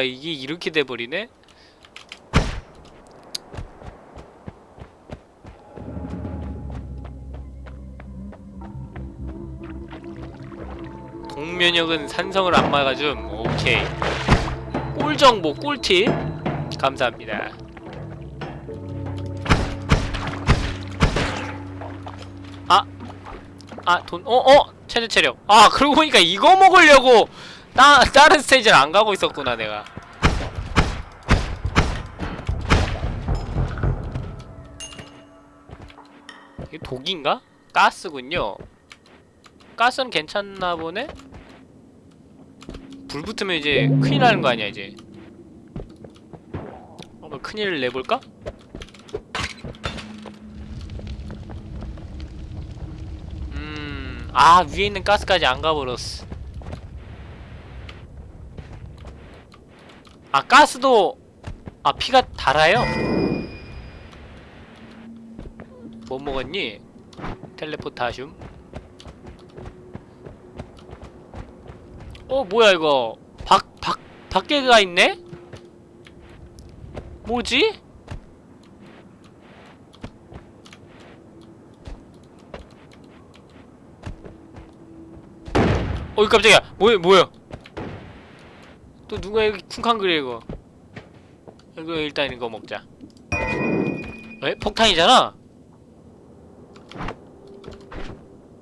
이게 이렇게 돼버리네? 동면역은 산성을 안 막아줌 오케이 꿀정보 꿀팁 감사합니다 아! 아 돈.. 어? 어? 최대 체력 아 그러고 보니까 이거 먹으려고 따, 다른 스테이지를 안 가고 있었구나 내가 이게 독인가? 가스군요 가스는 괜찮나 보네? 불 붙으면 이제 큰일 나는 거 아니야 이제 어, 뭐 큰일을 내볼까? 음... 아 위에 있는 가스까지 안 가버렸어 아 가스도 아 피가 달아요? 뭐 먹었니? 텔레포타슘 어 뭐야 이거 박, 박, 밖에가 있네? 뭐지? 어이 깜짝이야 뭐야 뭐야 또 누가 여기 쿵쾅 그래 이거 이거 일단 이거 먹자 에? 폭탄이잖아?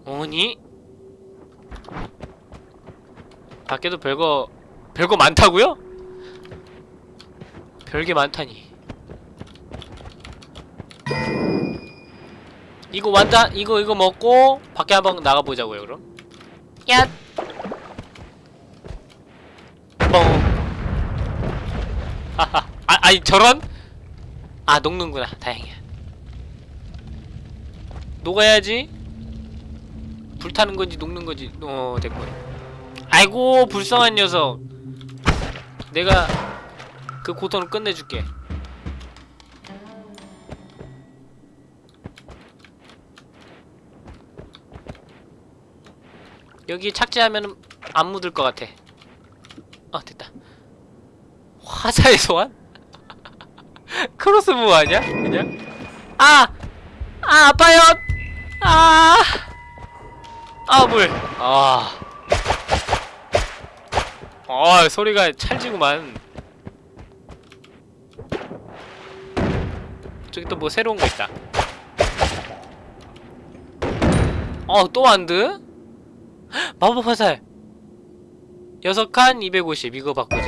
어니? 밖에도 별거 별거 많다고요? 별게 많다니 이거 완다 이거 이거 먹고 밖에 한번 나가보자고요 그럼 야 뻥. 하하. 아, 아니 저런? 아 녹는구나. 다행이야. 녹아야지. 불타는 건지 녹는 건지. 어 됐군. 아이고 불쌍한 녀석. 내가 그 고통을 끝내줄게. 여기 착지하면 안 묻을 것 같아. 아 됐다 화살의 소환? 크로스보우 아니야? 그냥? 아! 아 아파요! 아! 아 물! 아... 아 소리가 찰지구만 저기 또 뭐 새로운 거 있다 어또 완드? 마법 화살 여섯 칸250 이거 바꾸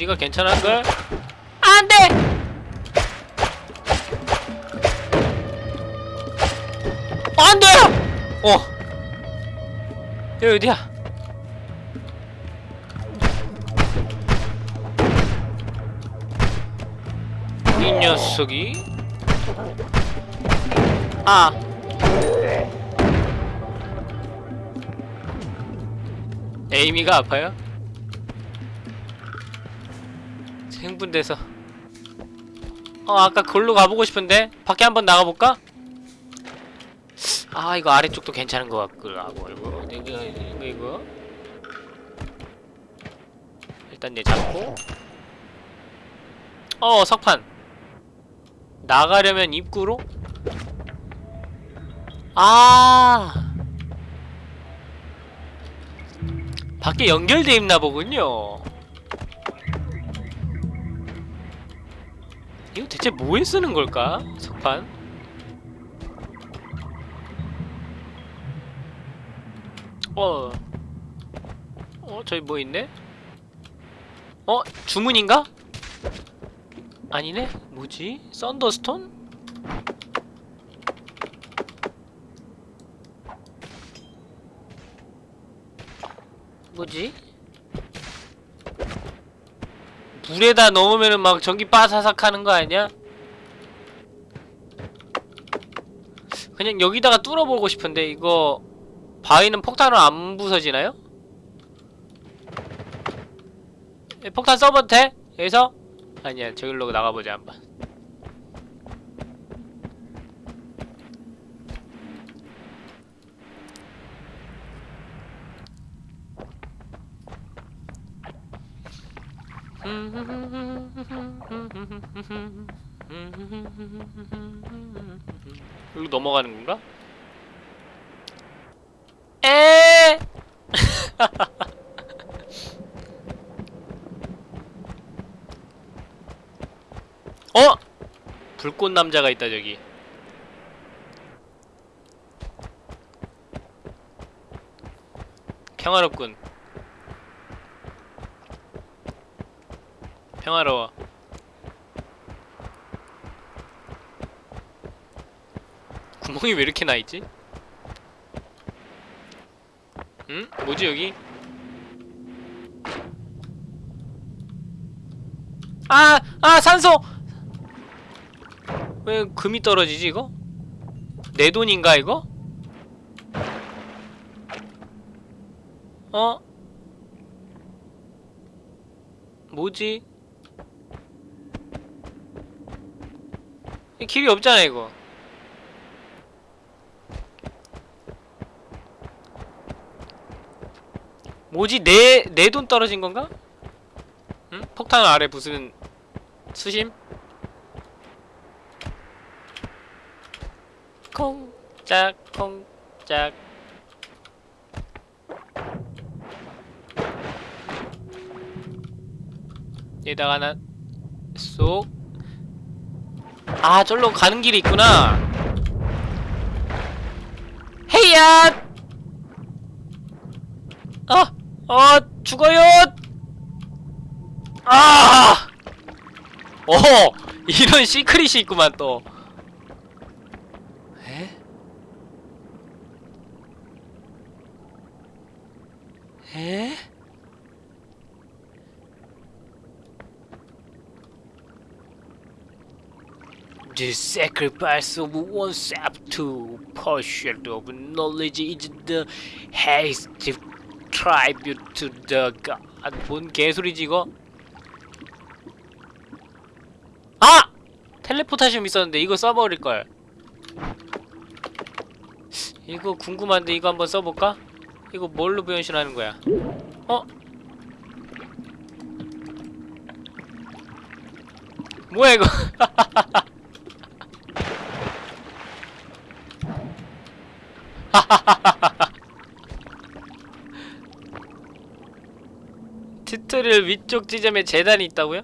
데미지가 괜찮은걸? 안돼! 안돼! 어 여기 어디야? 이 녀석이 아 에이미가 아파요? 흥분돼서. 어 아까 걸로 가보고 싶은데 밖에 한번 나가볼까? 아 이거 아래쪽도 괜찮은 것 같고 이거 이거 이거 이거 일단 얘 잡고. 어 석판. 나가려면 입구로? 아! 밖에 연결돼 있나 보군요 이거 대체 뭐에 쓰는 걸까? 석판? 어... 어? 저기 뭐 있네? 어? 주문인가? 아니네? 뭐지? 썬더스톤? 뭐지? 물에다 넣으면은 막 전기 빠사삭 하는 거 아니야? 그냥 여기다가 뚫어보고 싶은데 이거 바위는 폭탄으로 안 부서지나요? 에, 폭탄 써봐도 돼? 여기서? 아니야 저길로 나가보자 한번 여기로 넘어가는 건가? 에! 어? 불꽃 남자가 있다 저기. 평화롭군. 평화로워. 구멍이 왜 이렇게 나 있지? 응? 뭐지 여기? 아! 아 산소! 왜 금이 떨어지지 이거? 내 돈인가 이거? 어? 뭐지? 이 길이 없잖아 이거 뭐지 내 내 돈 떨어진 건가? 응? 폭탄 아래 무슨 수심? 콩짝 콩짝 여기다가 하나 쏙 아, 절로 가는 길이 있구나. 헤이야! 아! 아, 죽어요! 아! 어! 이런 시크릿이 있구만, 또. 에? 에? The sacrifice of one step to pursuit of knowledge is the hasty tribute to the god. 뭔 개소리지 이거? 아! 텔레포타시움 있었는데 이거 써버릴 걸. 이거 궁금한데 이거 한번 써볼까? 이거 뭘로 변신하는 거야? 어? 뭐야 이거? 튜토리얼 위쪽 지점에 제단이 있다고요?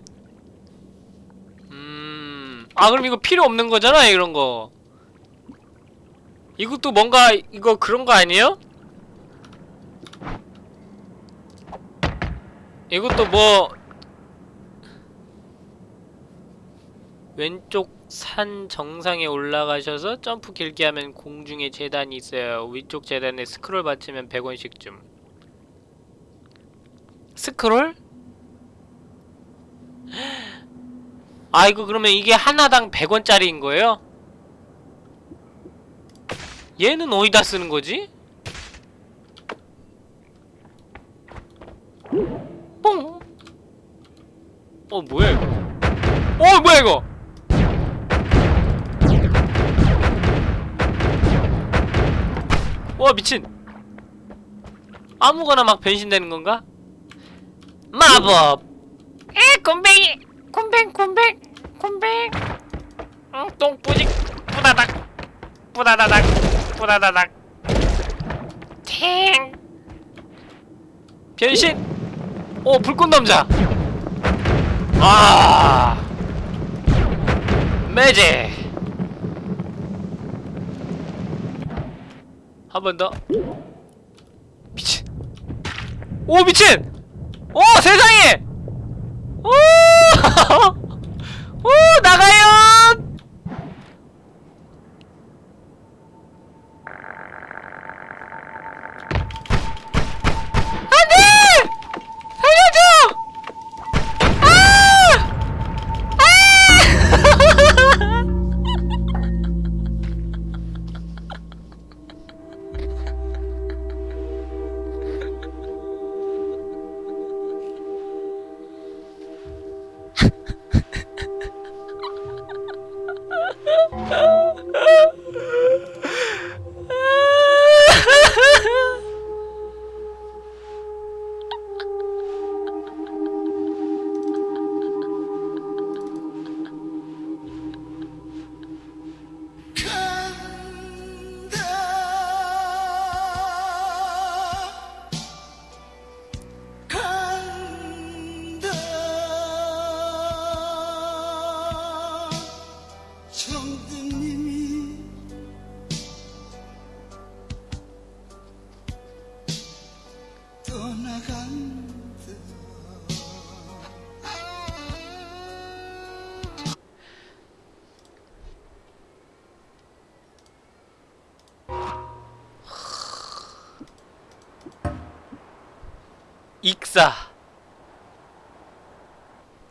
음... 아 그럼 이거 필요 없는 거잖아 이런 거 이것도 뭔가 이거 그런 거 아니에요? 이것도 뭐 왼쪽 산 정상에 올라가셔서 점프 길게 하면 공중에 재단이 있어요. 위쪽 재단에 스크롤 받치면 100원씩 줌. 스크롤? 아 이거 그러면 이게 하나당 100원짜리인 거예요? 얘는 어디다 쓰는 거지? 뽕! 어 뭐야 이거? 어 뭐야 이거? 와 미친 아무거나 막 변신되는 건가? 마법. 에 곰뱅이. 곰뱅 곰뱅 곰뱅. 응 똥뿌직 뿌다닥 뿌다다닥 뿌다다닥. 탱. 변신. 오 불꽃 남자. 아. 매제. 한 번 더. 미친. 오 미친. 오 세상에. 오. 오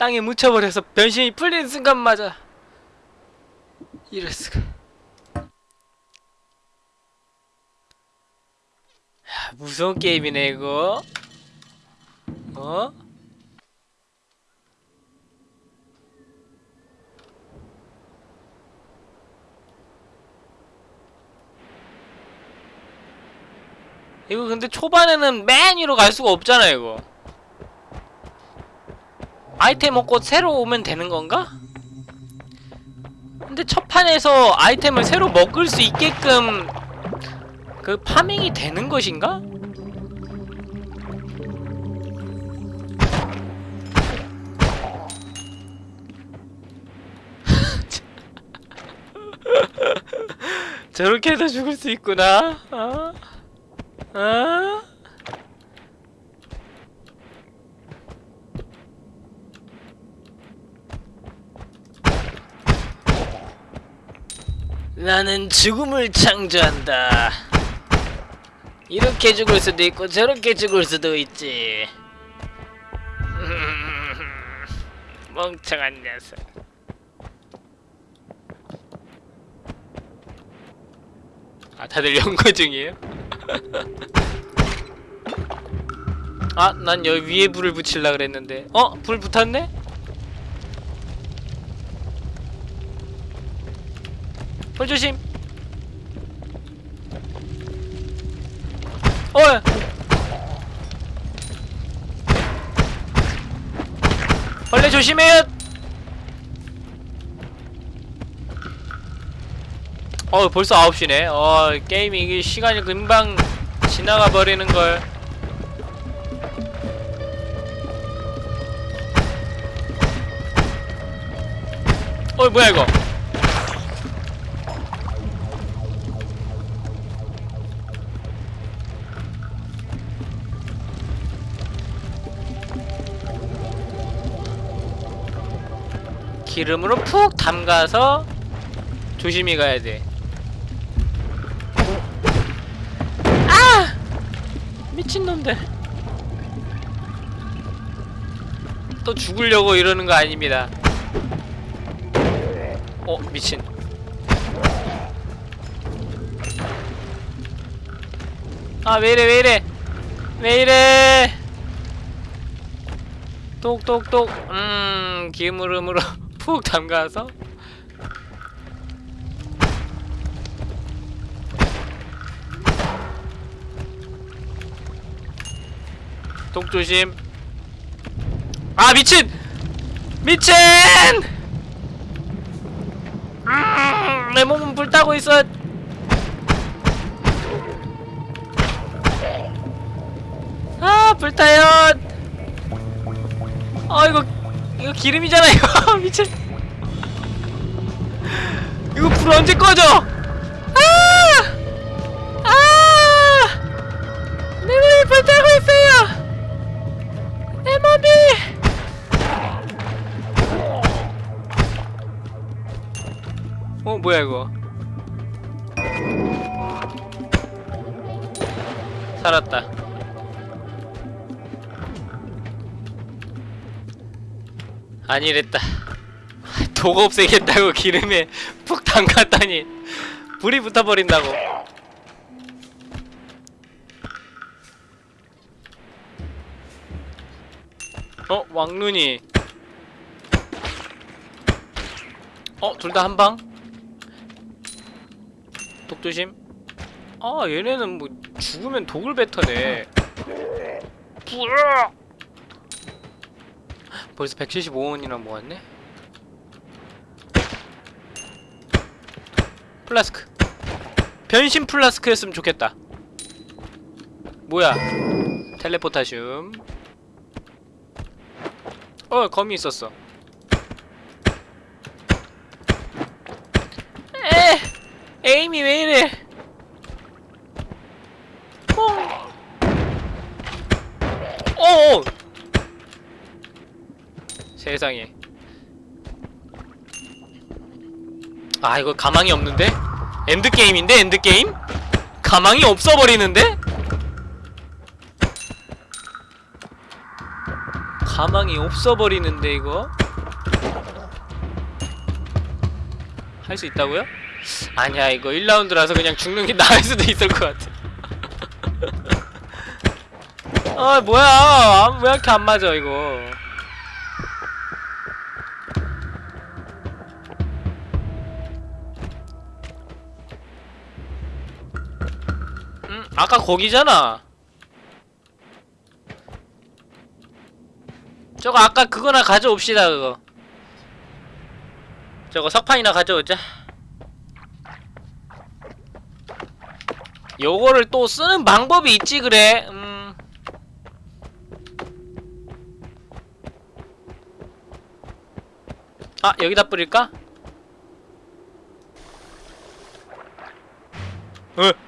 땅에 묻혀버려서 변신이 풀리는 순간 맞아 이럴 수가. 야, 무서운 게임이네 이거. 어? 이거 근데 초반에는 맨 위로 갈 수가 없잖아 이거 아이템 먹고 새로 오면 되는 건가? 근데 첫 판에서 아이템을 새로 먹을 수 있게끔 그 파밍이 되는 것인가? 저렇게 해서 죽을 수 있구나. 어? 어? 나는 죽음을 창조한다. 이렇게 죽을 수도 있고 저렇게 죽을 수도 있지. 멍청한 녀석. 아 다들 연구 중이에요? 아, 난 여기 위에 불을 붙일라 그랬는데. 어? 불 붙었네? 불 조심. 어. 벌레 조심해요. 어, 벌써 9시네. 어, 게임이 이게 시간이 금방 지나가 버리는 걸. 어, 뭐야 이거? 기름으로 푹 담가서 조심히 가야 돼. 아! 미친놈들. 또 죽으려고 이러는 거 아닙니다. 어, 미친. 아, 왜 이래, 왜 이래. 왜 이래. 똑똑똑. 음, 기름으로 푹 담가서. 똑 조심. 아, 미친! 미친! 음, 내 몸은 불타고 있어. 아, 불타요. 아, 이거 이거 기름이잖아, 이거. 미친. 이거 불 언제 꺼져? 아! 아! 내 몸이 불타고 있어요. 내 몸이. 어 뭐야 이거 살았다 아니랬다. 독 없애겠다고 기름에 푹 담갔더니 불이 붙어버린다고. 어 왕눈이. 어 둘 다 한방? 독 조심. 아 얘네는 뭐 죽으면 독을 뱉어내. 벌써 175원이나 모았네. 플라스크. 변신 플라스크였으면 좋겠다. 뭐야? Teleportatium. 어 거미 있었어. 에. 에임이 왜 이래? 뽕. 어. 세상에. 아 이거 가망이 없는데? end game인데 end game? 가망이 없어 버리는데? 가망이 없어버리는데 이거 할 수 있다고요? 아니야 이거 1라운드라서 그냥 죽는 게 나을 수도 있을 것 같아 아 뭐야 아, 왜 이렇게 안 맞아 이거 아까 거기잖아 저거 아까 그거나 가져옵시다 그거 저거 석판이나 가져오자 요거를 또 쓰는 방법이 있지 그래 음. 아 여기다 뿌릴까? 어?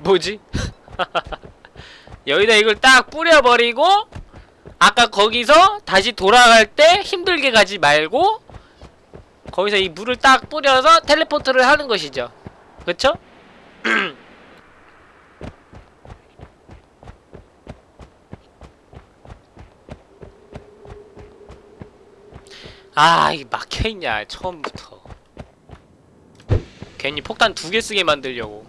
뭐지? 여기다 이걸 딱 뿌려버리고 아까 거기서 다시 돌아갈 때 힘들게 가지 말고 거기서 이 물을 딱 뿌려서 텔레포트를 하는 것이죠 그쵸? 아, 이 막혀있냐, 처음부터. 괜히 폭탄 두 개 쓰게 만들려고.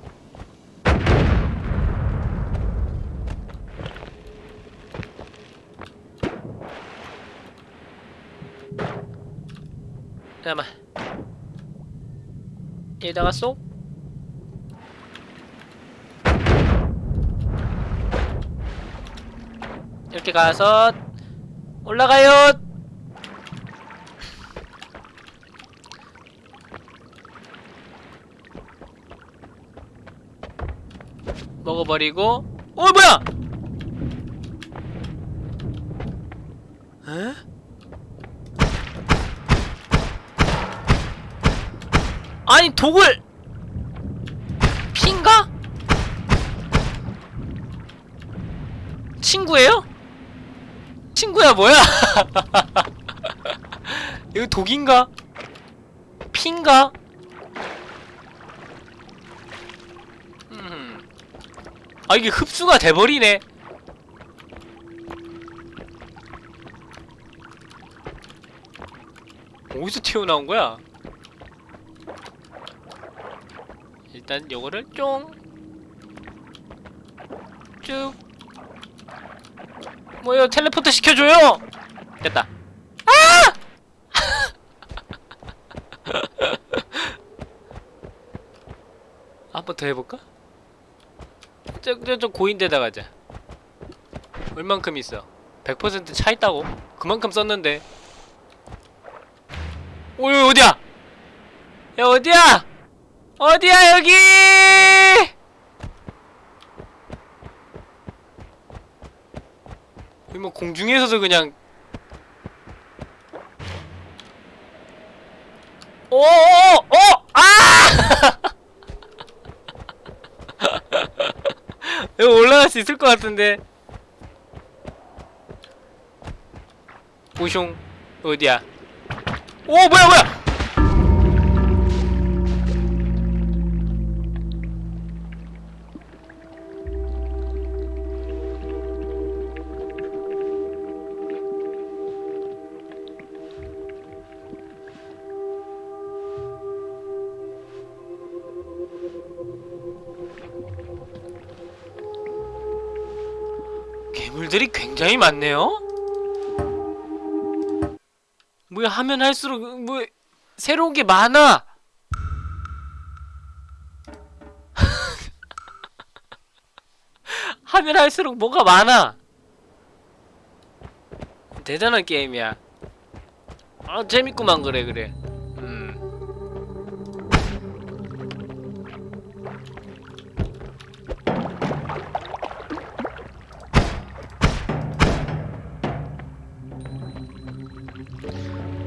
잠깐만. 얘다가 쏙? 이렇게 가서 올라가요. 먹어버리고 어 뭐야? 에? 아니 독을 핀가? 친구예요? 친구야 뭐야? 이거 독인가? 핀가? 음. 아 이게 흡수가 돼버리네 어디서 튀어나온 거야? 일단 요거를 쫑 쭉. 뭐요? 텔레포트 시켜줘요! 됐다. 아! 한 번 더 해볼까? 저, 저, 저 고인데다 가자. 얼만큼 있어? 100%차 있다고? 그만큼 썼는데. 오, 여기 어디야? 야, 어디야? 어디야, 여기! 뭐 공중에서도 그냥 오, 오, 오! 아! 여기 올라갈 수 있을 것 같은데. 오숑 어디야? 오 뭐야 뭐야? 많네요. 뭐야 하면 할수록 뭐 새로운 게 많아. 하면 할수록 뭐가 많아. 대단한 게임이야. 아 재밌구만 그래 그래.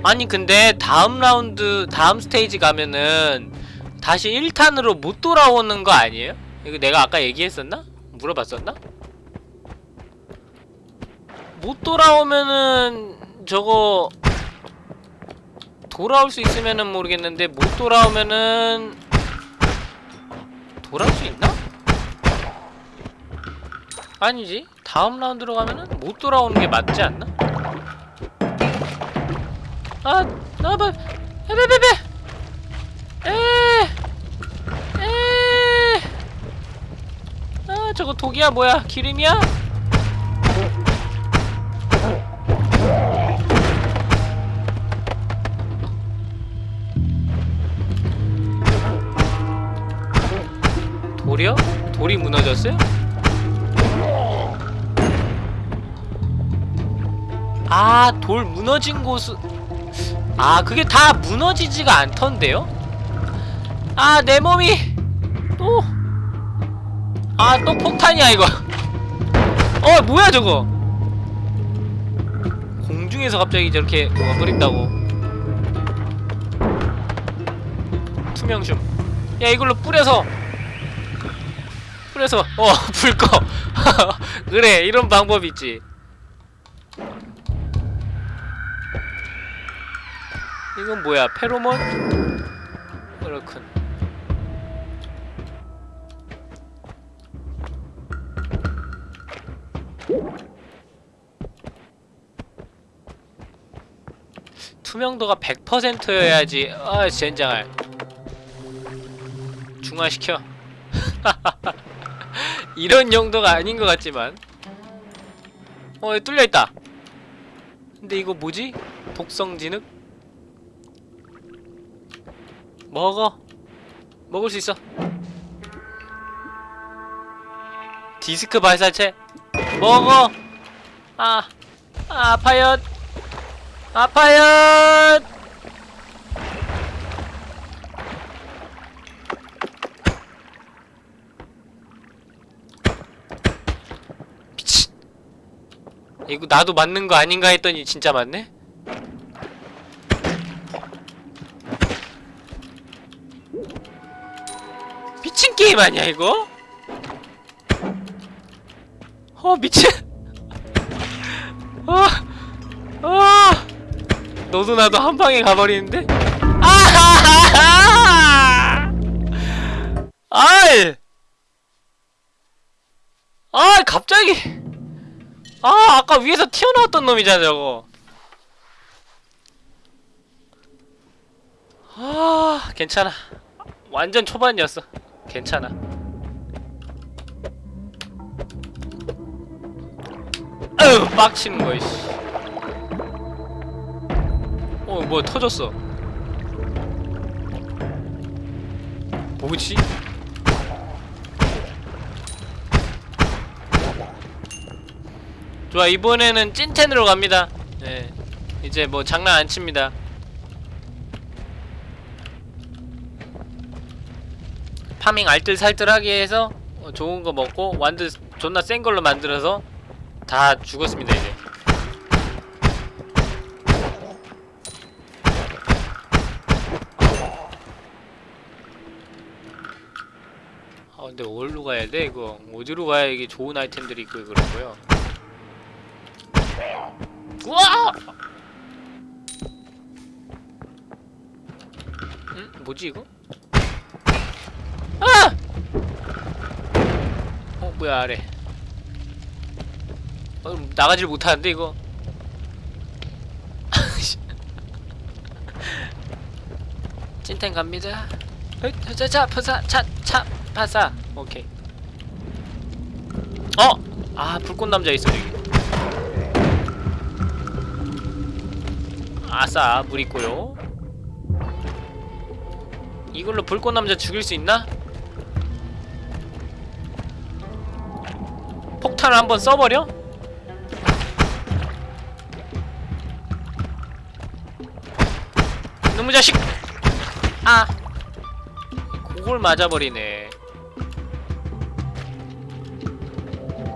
아니 근데 다음 라운드 다음 스테이지 가면은 다시 1탄으로 못 돌아오는 거 아니에요? 이거 내가 아까 얘기했었나? 물어봤었나? 못 돌아오면은 저거 돌아올 수 있으면은 모르겠는데 못 돌아오면은 돌아올 수 있나? 아니지 다음 라운드로 가면은 못 돌아오는 게 맞지 않나? 아 나봐 에베베베 에 에 아 저거 독이야 뭐야 기름이야? 돌이요? 돌이 무너졌어요? 아, 돌 무너진 곳은 아, 그게 다 무너지지가 않던데요? 아, 내 몸이 또 아, 또 폭탄이야, 이거. 어, 뭐야, 저거? 공중에서 갑자기 저렇게 뭐가 흐린다고. 투명춤. 야, 이걸로 뿌려서 뿌려서 어, 불 꺼. 그래, 이런 방법 있지. 이건 뭐야? 페로몬? 그렇군. 투명도가 100%여야지. 아, 젠장할. 중화시켜. 이런 용도가 아닌 것 같지만. 어, 뚫려있다. 근데 이거 뭐지? 독성 진흙? 먹어. 먹을 수 있어. 디스크 발사체. 먹어. 아, 아 아파요. 아파요. 이거 나도 맞는 거 아닌가 했더니 진짜 맞네 게임 아니야 이거? 어 미친 어, 어, 너도 나도 한 방에 가버리는데? 아하하하! 아이! 아 갑자기! 아 아까 위에서 튀어나왔던 놈이잖아 저거 아 괜찮아 완전 초반이었어 괜찮아 아유 빡치는 거야 씨. 어 뭐야 터졌어 뭐지? 좋아 이번에는 찐텐으로 갑니다 네 이제 뭐 장난 안 칩니다 파밍 알뜰살뜰하게 해서 어, 좋은 거 먹고 완전 존나 센 걸로 만들어서 다 죽었습니다 이제 아 근데 어디로 가야 돼 이거 어디로 가야 이게 좋은 아이템들이 있고 그런 거요 우와! 응? 뭐지 이거? 아! 어 뭐야 아래. 어, 나가질 못하는데 이거? 찐텐 갑니다. 자자 파사 차차 파사. 오케이. 어! 아 불꽃 남자 있어 여기. 아싸 물 있고요. 이걸로 불꽃 남자 죽일 수 있나? 폭탄을 한번 써버려? 놈의 자식! 아! 그걸 맞아버리네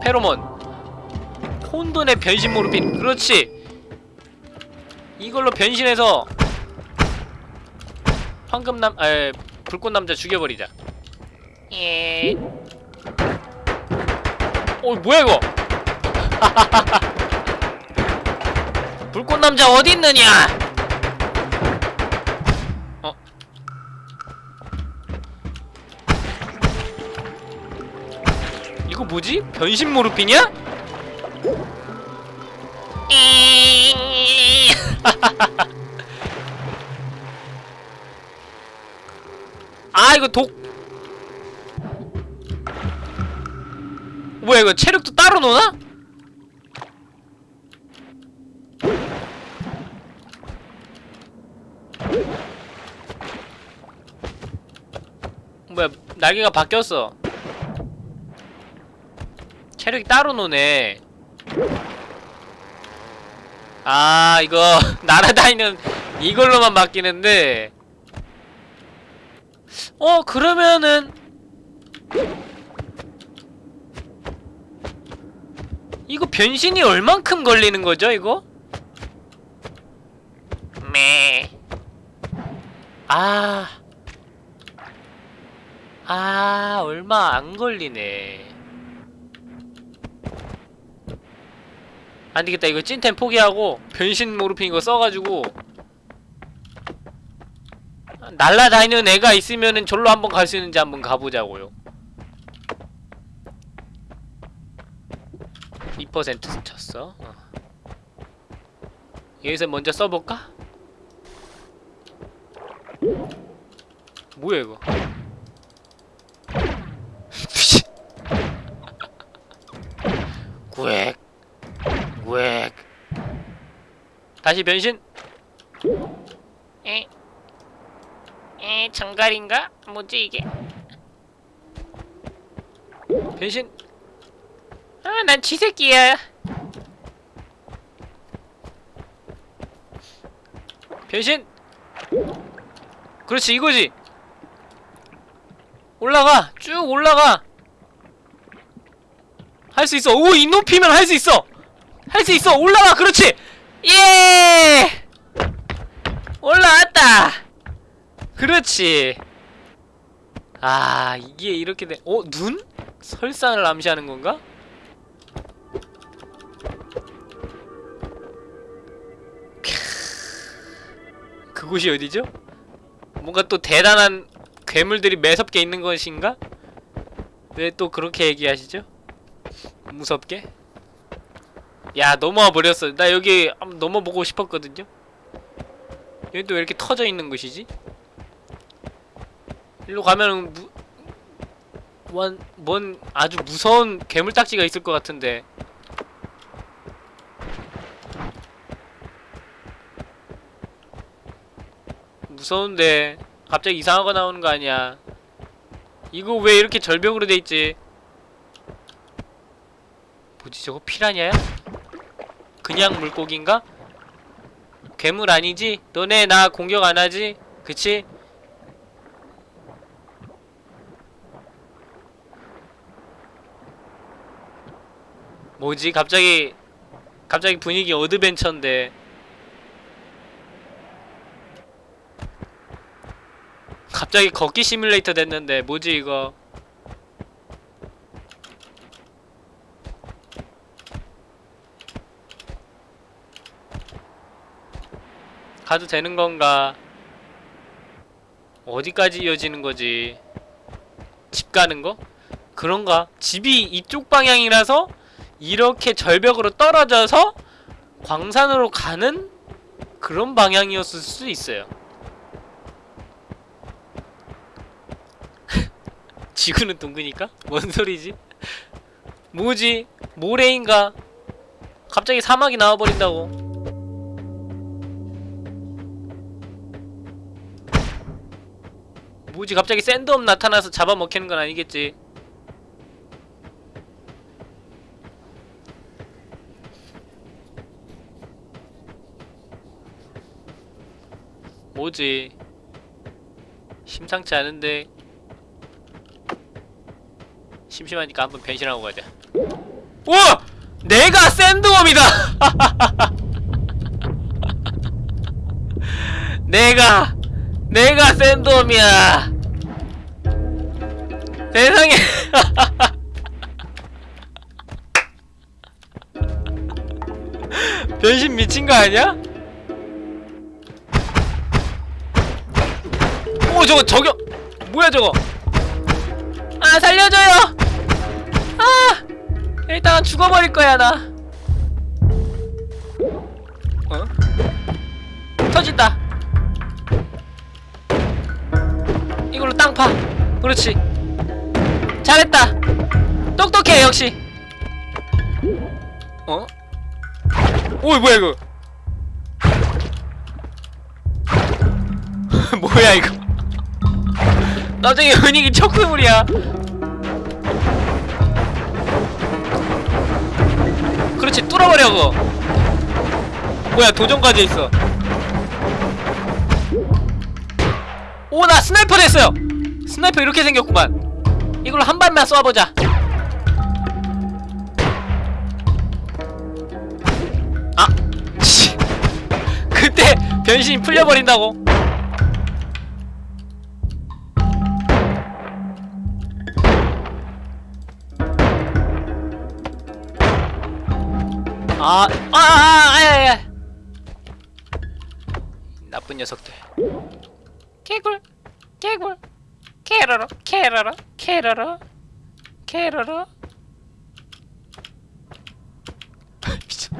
페로몬 혼돈의 변신 모르핀 그렇지 이걸로 변신해서 황금남 에 불꽃남자 죽여버리자 예. 어 뭐야 이거 불꽃남자 어디 있느냐 어 이거 뭐지? 변신 모르핀이야? 아 이거 독 뭐야 이거 체력도 따로 노나? 뭐야 날개가 바뀌었어. 체력이 따로 노네. 아 이거 날아다니는 이걸로만 바뀌는데. 어 그러면은 이거 변신이 얼만큼 걸리는 거죠 이거? 매. 아. 아, 얼마 안 걸리네. 안 되겠다. 이거 찐템 포기하고 변신 모르핀 이거 써가지고 날라다니는 애가 있으면은 절로 한번 갈 수 있는지 한번 가보자고요. 2% 쳤어. 어. 여기서 먼저 써볼까? 뭐야 이거? 구획 구획 다시 변신 에? 에 정갈인가? 뭐지 이게? 변신 아, 난 쥐새끼야. 변신. 그렇지, 이거지. 올라가, 쭉 올라가. 할 수 있어. 오, 이 높이면 할 수 있어. 할 수 있어. 올라가, 그렇지. 예. 올라왔다. 그렇지. 아, 이게 이렇게 돼. 어, 눈? 설산을 암시하는 건가? 그곳이 어디죠? 뭔가 또 대단한 괴물들이 매섭게 있는 것인가? 왜 또 그렇게 얘기하시죠? 무섭게? 야 넘어와 버렸어 나 여기 넘어보고 싶었거든요 여기 또 왜 이렇게 터져 있는 것이지? 일로 가면은 무... 뭔, 뭔 아주 무서운 괴물딱지가 있을 것 같은데 무서운데 갑자기 이상한 거 나오는 거 아니야 이거 왜 이렇게 절벽으로 돼 있지 뭐지 저거 피라냐야? 그냥 물고기인가? 괴물 아니지? 너네 나 공격 안 하지? 그치? 뭐지 갑자기 갑자기 분위기 어드벤처인데 갑자기 걷기 시뮬레이터 됐는데 뭐지 이거 가도 되는 건가 어디까지 이어지는 거지 집 가는 거? 그런가? 집이 이쪽 방향이라서 이렇게 절벽으로 떨어져서 광산으로 가는 그런 방향이었을 수 있어요 지구는 둥그니까? 뭔 소리지? 뭐지? 모래인가? 갑자기 사막이 나와버린다고 뭐지 갑자기 샌드업 나타나서 잡아먹히는 건 아니겠지 뭐지 심상치 않은데 심심하니까 한번 변신하고 가자 우와! 내가 샌드웜이다! 내가 내가 샌드웜이야 세상에 변신 미친 거 아니야? 오 저거 저격 뭐야 저거 아 살려줘요 아! 일단 죽어버릴 거야 나. 어? 터진다. 이걸로 땅 파. 그렇지. 잘했다. 똑똑해 역시. 어? 오이 뭐야 이거? 뭐야 이거? 갑자기 분위기 척수물이야 그렇지 뚫어버려 그거. 뭐야 도전까지 있어. 오 나 스나이퍼 됐어요. 스나이퍼 이렇게 생겼구만. 이걸로 한 발만 쏴보자. 아! 씨. 그때 변신이 풀려버린다고 아, 아, 아, 아, 아, 아, 나쁜 녀석들. 개굴, 개굴, 캐러러, 캐러러, 캐러러, 캐러러. 미친.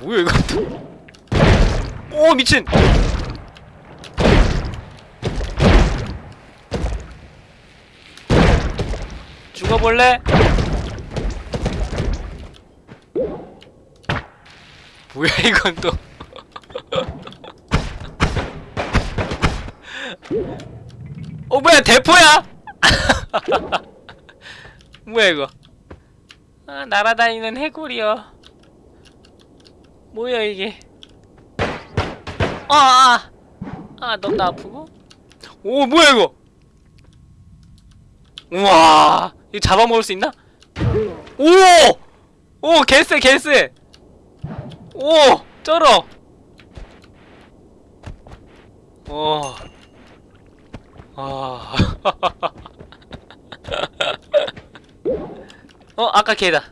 뭐야 이거? 오 미친. 죽어볼래? 뭐야 이건 또. 어 뭐야 대포야? 뭐야 이거? 아 날아다니는 해골이여 뭐야 이게? 아아아. 아, 너무 아프고? 오 뭐야 이거? 우와 이거 잡아먹을 수 있나? 오! 오 개쎄 개쎄 오! 쩔어! 오. 아. 어, 아까 걔다.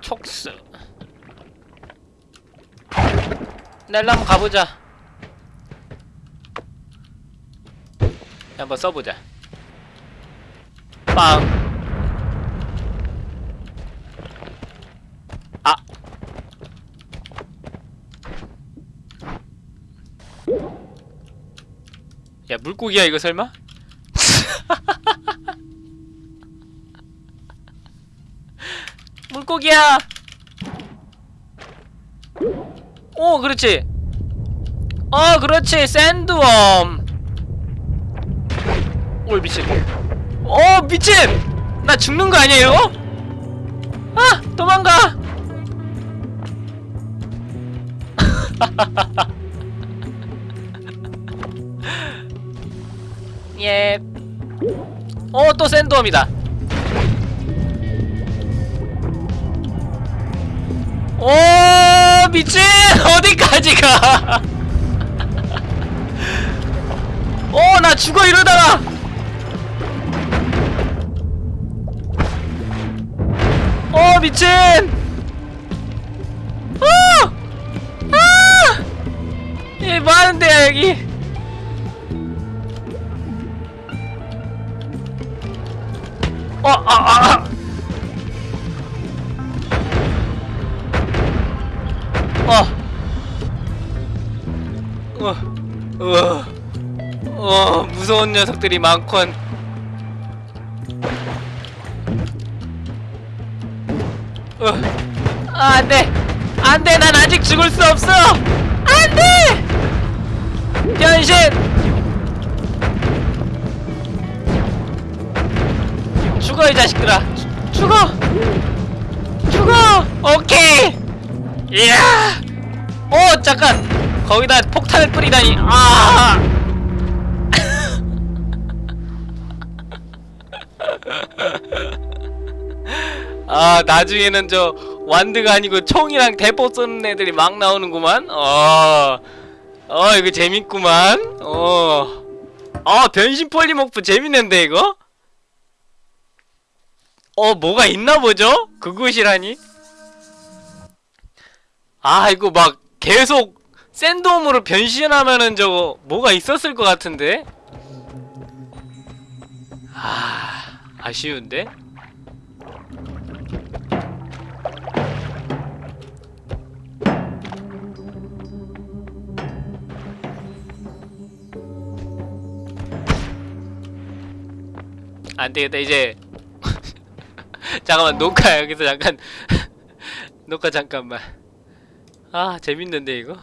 촉수. 넬라 한번 가보자. 한번 써보자. 빵. 아. 야 물고기야 이거 설마? 물고기야. 오 그렇지. 어 그렇지 샌드웜. 오 미친. 어 미친. 나 죽는 거 이거? 아 도망가. 예. 어, 또 샌드홈이다. 오, 미친! 어디까지 가? 어, 나 죽어 이러다가! 어, 미친! 어! 아! 얘 뭐하는데요, 여기? 아, 아, 아. 어. 어, 어, 어, 무서운 녀석들이 많군. 어, 아, 안 돼. 안 돼. 난 아직 죽을 수 없어. 안 돼! 변신! 죽어 이 자식들아. 죽- 죽어. 죽어. 오케이. 이야. 오 잠깐. 거기다 폭탄을 뿌리다니. 아. 아, 나중에는 저 완드가 아니고 총이랑 대포 쏘는 애들이 막 나오는구만. 어, 어 이거 재밌구만. 어, 아 변신 폴리모프 재밌는데 이거? 어 뭐가 있나 보죠? 그곳이라니? 아 이거 막 계속 샌돔으로 변신하면은 저거 뭐가 있었을 것 같은데? 아... 아쉬운데? 안되겠다 이제 잠깐만 녹화 여기서 잠깐. 녹화 잠깐만. 아 재밌는데 이거?